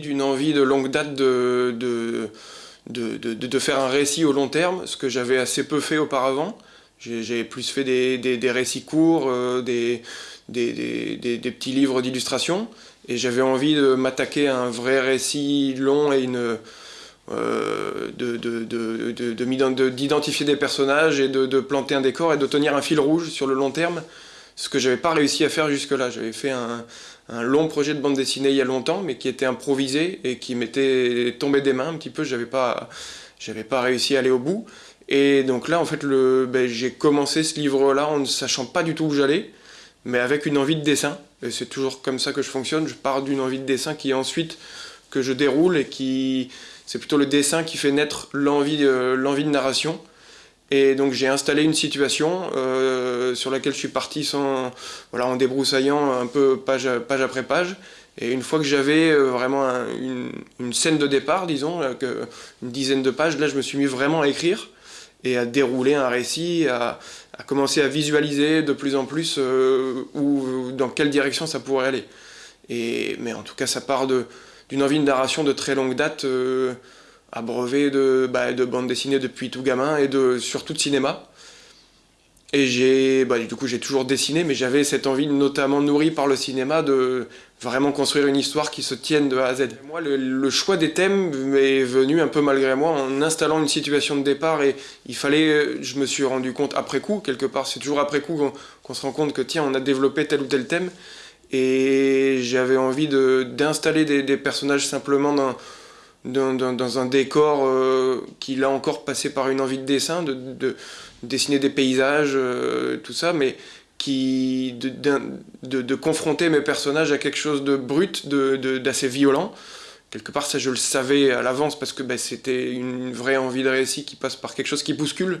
d'une envie de longue date de, de, de, de, faire un récit au long terme, ce que j'avais assez peu fait auparavant. J'ai plus fait des, des, des récits courts, euh, des, des, petits livres d'illustration, et j'avais envie de m'attaquer à un vrai récit long et une, euh, d'identifier des personnages et de, planter un décor et de tenir un fil rouge sur le long terme, ce que j'avais pas réussi à faire jusque-là. J'avais fait un, long projet de bande dessinée il y a longtemps, mais qui était improvisé et qui m'était tombé des mains un petit peu. J'avais pas, j'avais pas réussi à aller au bout. Et donc là, en fait, ben, j'ai commencé ce livre-là en ne sachant pas du tout où j'allais, mais avec une envie de dessin. Et c'est toujours comme ça que je fonctionne. Je pars d'une envie de dessin qui ensuite que je déroule et qui c'est plutôt le dessin qui fait naître l'envie de narration. Et donc j'ai installé une situation euh, sur laquelle je suis parti sans, voilà, en débroussaillant un peu page, après page. Et une fois que j'avais euh, vraiment une, scène de départ, disons, une dizaine de pages, là je me suis mis vraiment à écrire et à dérouler un récit, à, commencer à visualiser de plus en plus euh, où, dans quelle direction ça pourrait aller. Et, mais en tout cas, ça part d'une envie de narration de très longue date, abreuvée de, bah, de bande dessinée depuis tout gamin et de, surtout de cinéma. Et j'ai, bah, du coup, j'ai toujours dessiné, mais j'avais cette envie, notamment nourrie par le cinéma, de vraiment construire une histoire qui se tienne de A à Z. moi, le, choix des thèmes est venu un peu malgré moi, en installant une situation de départ, et il fallait, je me suis rendu compte après coup, quelque part, c'est toujours après coup qu'on se rend compte que, tiens, on a développé tel ou tel thème, et j'avais envie d'installer des, personnages simplement dans, dans, un décor euh, qui l'a encore passé par une envie de dessin, de, de dessiner des paysages, euh, tout ça, mais qui de, de, confronter mes personnages à quelque chose de brut, d'assez violent. Quelque part, ça je le savais à l'avance parce que ben, c'était une vraie envie de récit qui passe par quelque chose qui bouscule.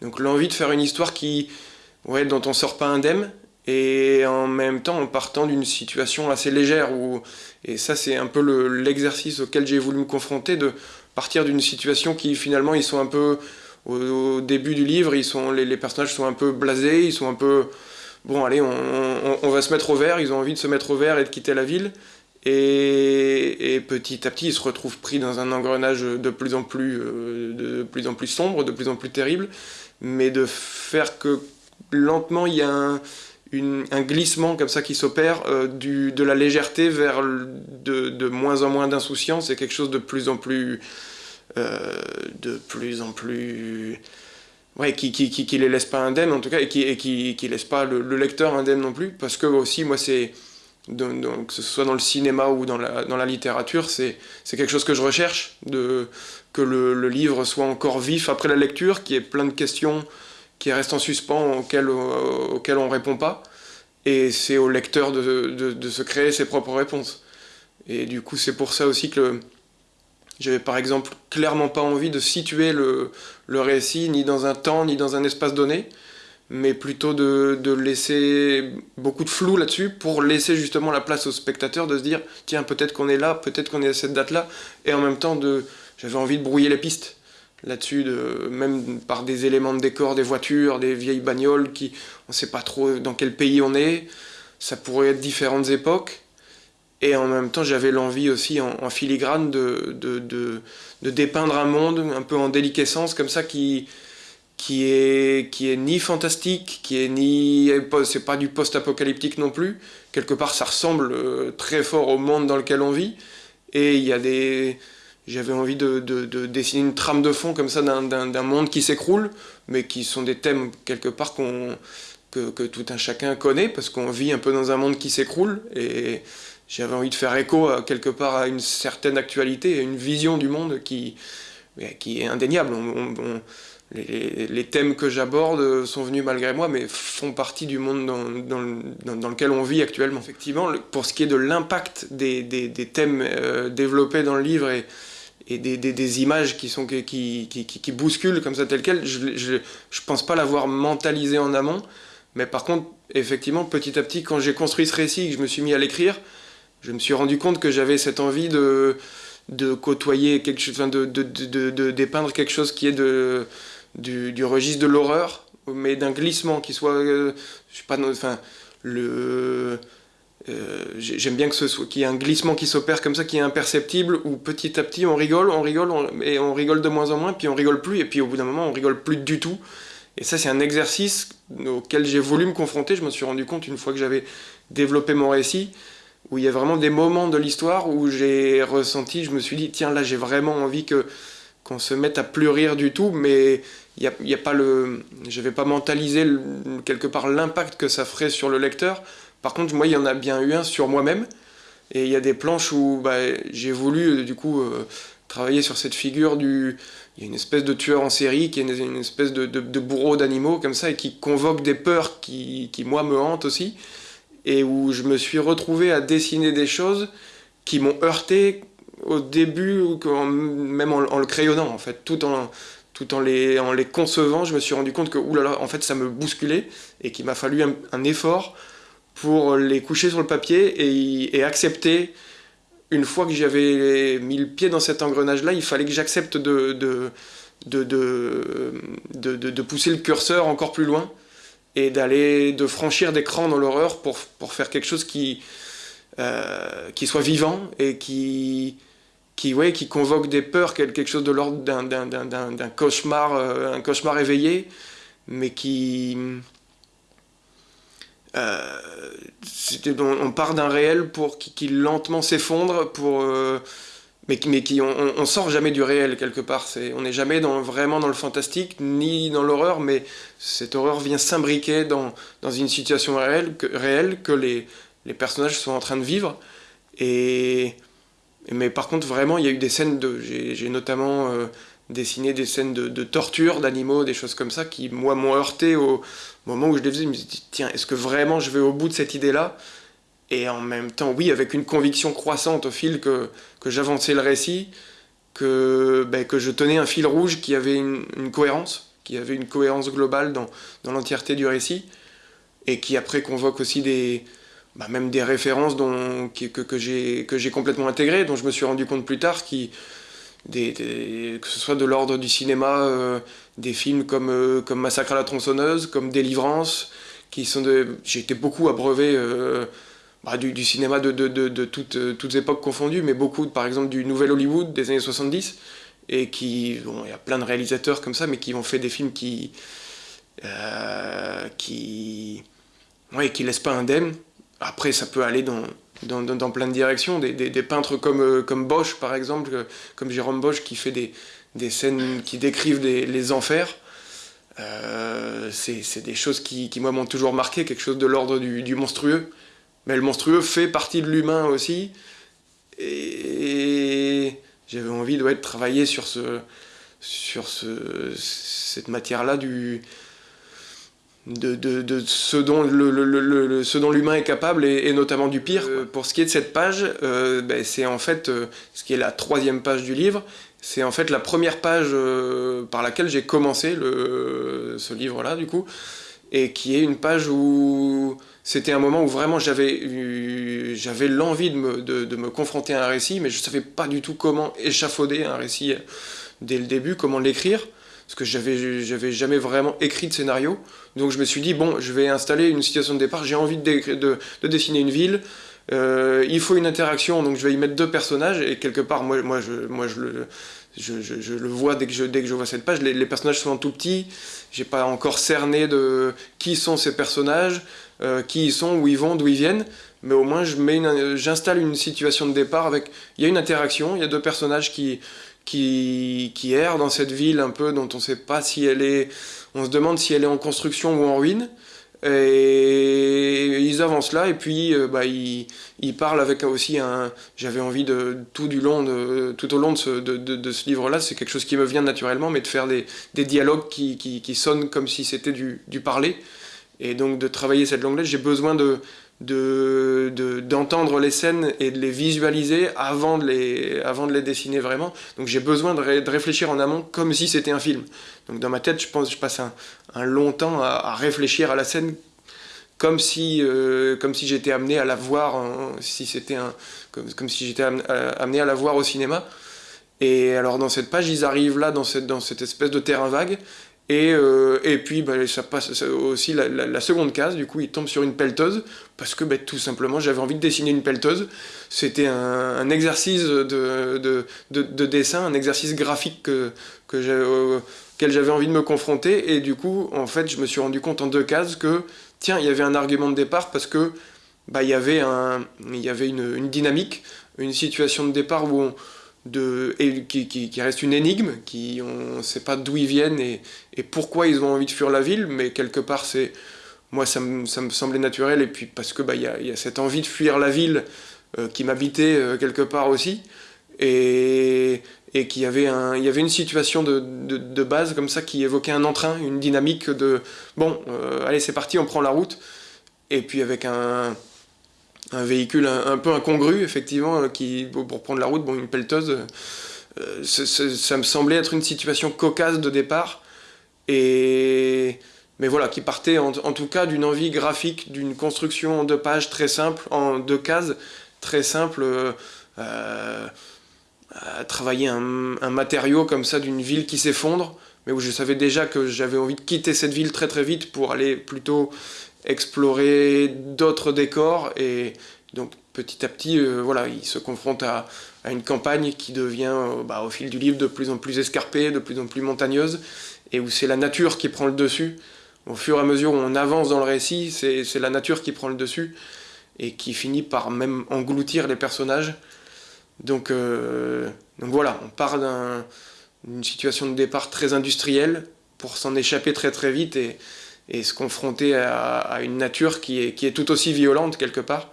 Donc l'envie de faire une histoire qui, ouais, dont on sort pas indemne, et en même temps en partant d'une situation assez légère. Où, et ça c'est un peu l'exercice auquel j'ai voulu me confronter, de partir d'une situation qui finalement ils sont un peu... Au, début du livre, ils sont, les, personnages sont un peu blasés, ils sont un peu... Bon allez, on, va se mettre au vert, ils ont envie de se mettre au vert et de quitter la ville. Et, et, petit à petit, ils se retrouvent pris dans un engrenage de plus en plus, euh, de plus en plus sombre, de plus en plus terrible, mais de faire que lentement il y a un, un glissement comme ça qui s'opère euh, de la légèreté vers de, moins en moins d'insouciance et quelque chose de plus en plus euh, de plus en plus ouais qui, qui, qui, les laisse pas indemnes en tout cas et qui et qui, qui laisse pas le, lecteur indemne non plus parce que aussi moi c'est donc, que ce soit dans le cinéma ou dans la, dans la littérature, c'est quelque chose que je recherche, de, que le, le, livre soit encore vif après la lecture, qu'il y ait plein de questions qui restent en suspens, auxquels, auxquels on ne répond pas. Et c'est au lecteur de, de, se créer ses propres réponses. Et du coup, c'est pour ça aussi que j'avais par exemple clairement pas envie de situer le, le, récit ni dans un temps, ni dans un espace donné, mais plutôt de, de laisser beaucoup de flou là-dessus pour laisser justement la place au spectateur de se dire tiens, peut-être qu'on est là, peut-être qu'on est à cette date-là, et en même temps, j'avais envie de brouiller les pistes là-dessus, même par des éléments de décor, des voitures, des vieilles bagnoles, qui on ne sait pas trop dans quel pays on est, ça pourrait être différentes époques, et en même temps j'avais l'envie aussi en, filigrane de, de, de, dépeindre un monde un peu en déliquescence, comme ça, qui, qui, est, qui est ni fantastique, qui est ni... c'est pas du post-apocalyptique non plus, quelque part ça ressemble euh, très fort au monde dans lequel on vit, et il y a des j'avais envie de, de, dessiner une trame de fond comme ça d'un monde qui s'écroule, mais qui sont des thèmes quelque part qu'on que, que, tout un chacun connaît, parce qu'on vit un peu dans un monde qui s'écroule, et j'avais envie de faire écho à, quelque part à une certaine actualité, à une vision du monde qui, qui est indéniable. les, thèmes que j'aborde sont venus malgré moi, mais font partie du monde dans, dans, dans, lequel on vit actuellement. Effectivement, pour ce qui est de l'impact des, des, des, thèmes euh, développés dans le livre et des, des, images qui, sont, qui, qui, qui, qui, bousculent comme ça tel quel, je ne pense pas l'avoir mentalisé en amont, mais par contre, effectivement, petit à petit, quand j'ai construit ce récit, que je me suis mis à l'écrire, je me suis rendu compte que j'avais cette envie de, de côtoyer quelque enfin de, de, de, de, dépeindre quelque chose qui est de, du, du registre de l'horreur, mais d'un glissement qui soit, euh, je sais pas, enfin, le euh, j'aime bien que ce soit qu'il y ait un glissement qui s'opère comme ça, qui est imperceptible, où petit à petit on rigole, on rigole, et on rigole de moins en moins, puis on rigole plus, et puis au bout d'un moment on rigole plus du tout. Et ça c'est un exercice auquel j'ai voulu me confronter, je me suis rendu compte une fois que j'avais développé mon récit, où il y a vraiment des moments de l'histoire où j'ai ressenti, je me suis dit, tiens là j'ai vraiment envie que qu'on se mette à plus rire du tout, mais il a, a, pas le... Je vais pas mentaliser quelque part l'impact que ça ferait sur le lecteur, par contre, moi, il y en a bien eu un sur moi-même. Et il y a des planches où bah, j'ai voulu, euh, du coup, euh, travailler sur cette figure du... Il y a une espèce de tueur en série qui est une, espèce de, bourreau d'animaux comme ça et qui convoque des peurs qui, moi, me hantent aussi. Et où je me suis retrouvé à dessiner des choses qui m'ont heurté au début, même en, le crayonnant, en fait, tout en, les concevant, je me suis rendu compte que, oulala, en fait, ça me bousculait et qu'il m'a fallu un effort pour les coucher sur le papier et, accepter, une fois que j'avais mis le pied dans cet engrenage-là, il fallait que j'accepte de de, de, pousser le curseur encore plus loin et d'aller, de franchir des crans dans l'horreur pour, pour faire quelque chose qui, euh, qui soit vivant et qui, qui, ouais, qui convoque des peurs, quelque chose de l'ordre d'un cauchemar, euh, un cauchemar éveillé, mais qui, euh, on part d'un réel pour qui, lentement s'effondre, pour euh, mais, mais qui on, on, sort jamais du réel quelque part. on n'est jamais vraiment dans le fantastique ni dans l'horreur, mais cette horreur vient s'imbriquer dans, dans une situation réelle que, réelle que les, les personnages sont en train de vivre. Et mais par contre, vraiment, il y a eu des scènes de. J'ai notamment euh, dessiné des scènes de, torture d'animaux, des choses comme ça, qui, moi, m'ont heurté au, moment où je les faisais, je me dit, tiens, est-ce que vraiment je vais au bout de cette idée-là? Et en même temps, oui, avec une conviction croissante au fil que, que j'avançais le récit, que, ben, que je tenais un fil rouge qui avait une, cohérence, qui avait une cohérence globale dans, dans l'entièreté du récit, et qui après convoque aussi des, bah, même des références dont, que, que j'ai complètement intégrées, dont je me suis rendu compte plus tard, qui, que ce soit de l'ordre du cinéma, euh, des films comme, euh, comme Massacre à la tronçonneuse, comme Délivrance, qui sont de... J'ai été beaucoup abreuvé euh, bah, du, du, cinéma de, de, de, toutes, toutes époques confondues, mais beaucoup, par exemple, du Nouvel Hollywood des années 70, et qui... Bon, il y a plein de réalisateurs comme ça, mais qui ont fait des films qui... qui... Ouais, qui laissent pas indemne. Après, ça peut aller dans dans, plein de directions. Des, des, peintres comme, euh, comme Bosch, par exemple, euh, comme Jérôme Bosch, qui fait des, des scènes qui décrivent les enfers. Euh, c'est des choses qui, qui moi, m'ont toujours marqué, quelque chose de l'ordre du, du, monstrueux. Mais le monstrueux fait partie de l'humain aussi. Et, j'avais envie de travailler sur, ce, sur ce, cette matière-là du de, de, de, ce dont l'humain est capable et, notamment du pire. Euh, pour ce qui est de cette page, euh, ben, c'est en fait euh, ce qui est la troisième page du livre. C'est en fait la première page par laquelle j'ai commencé le, ce livre-là du coup, et qui est une page où c'était un moment où vraiment j'avais j'avais l'envie de me, de, me confronter à un récit, mais je savais pas du tout comment échafauder un récit dès le début, comment l'écrire parce que j'avais j'avais jamais vraiment écrit de scénario. Donc je me suis dit, bon, je vais installer une situation de départ, j'ai envie de, de, de, dessiner une ville, euh, il faut une interaction, donc je vais y mettre deux personnages, et quelque part, moi, moi, je, moi je, le, vois dès que, je, dès que je vois cette page, les, personnages sont tout petits, j'ai pas encore cerné de qui sont ces personnages, euh, qui ils sont, où ils vont, d'où ils viennent, mais au moins j'installe une situation de départ avec, il y a une interaction, il y a deux personnages qui qui, qui erre dans cette ville un peu dont on ne sait pas si elle est... On se demande si elle est en construction ou en ruine. Et ils avancent là et puis euh, bah, ils, parlent avec aussi un... J'avais envie de tout du long, de, tout au long de ce, livre-là, c'est quelque chose qui me vient naturellement, mais de faire des, dialogues qui, sonnent comme si c'était du parler. Et donc de travailler cette langue-là, j'ai besoin de, d'entendre de, les scènes et de les visualiser avant de les, avant de les dessiner vraiment. Donc j'ai besoin de, de, réfléchir en amont comme si c'était un film. Donc dans ma tête, je pense je passe un, long temps à, réfléchir à la scène comme si, euh, comme si j'étais amené à la voir, si c'était un, comme, comme si j'étais amené à la voir au cinéma. Et alors dans cette page, ils arrivent là, dans cette, dans cette espèce de terrain vague, Et, euh, et puis bah, ça passe aussi la, seconde case, du coup il tombe sur une pelleteuse, parce que bah, tout simplement j'avais envie de dessiner une pelleteuse. C'était un, exercice de, de, de, dessin, un exercice graphique que, que auquel j'avais envie de me confronter, et du coup en fait je me suis rendu compte en deux cases que tiens il y avait un argument de départ parce que bah, il y avait, un, il y avait une, une dynamique, une situation de départ où on, de, et qui, qui, reste une énigme, qui, on ne sait pas d'où ils viennent et, et, pourquoi ils ont envie de fuir la ville, mais quelque part, c'est moi, ça me, ça me, semblait naturel, et puis parce que bah, y, a, y a cette envie de fuir la ville euh, qui m'habitait euh, quelque part aussi, et, et qu'il y, avait un, il y avait une situation de, de, de, base comme ça qui évoquait un entrain, une dynamique de bon, euh, allez, c'est parti, on prend la route, et puis avec un un véhicule un, peu incongru, effectivement, qui, pour prendre la route, bon, une pelleteuse, euh, ça me semblait être une situation cocasse de départ, et... mais voilà, qui partait en, tout cas d'une envie graphique, d'une construction en deux pages très simple, en deux cases, très simple, euh, travailler un, matériau comme ça d'une ville qui s'effondre, mais où je savais déjà que j'avais envie de quitter cette ville très très vite pour aller plutôt explorer d'autres décors et donc petit à petit euh, voilà il se confronte à, une campagne qui devient euh, bah, au fil du livre de plus en plus escarpée, de plus en plus montagneuse et où c'est la nature qui prend le dessus. Au fur et à mesure où on avance dans le récit c'est la nature qui prend le dessus et qui finit par même engloutir les personnages. Donc, euh, donc voilà on part d'une situation de départ très industrielle pour s'en échapper très très vite et et se confronter à, une nature qui est, qui est, tout aussi violente quelque part.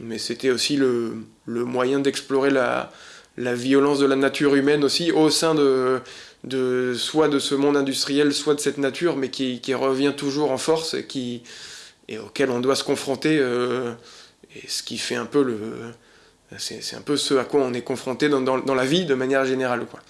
Mais c'était aussi le, le moyen d'explorer la, la, violence de la nature humaine aussi au sein de, de soit de ce monde industriel, soit de cette nature, mais qui, qui revient toujours en force et, qui, et auquel on doit se confronter. Euh, et ce qui fait un peu le... C'est un peu ce à quoi on est confronté dans, dans, dans la vie de manière générale. Quoi.